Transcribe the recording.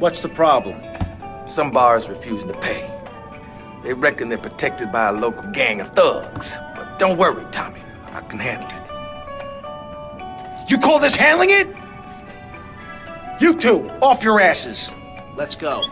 What's the problem? Some bars refusing to pay. They reckon they're protected by a local gang of thugs. But don't worry, Tommy. I can handle it. You call this handling it? You two, off your asses. Let's go.